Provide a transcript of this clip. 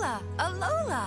Alola! Alola!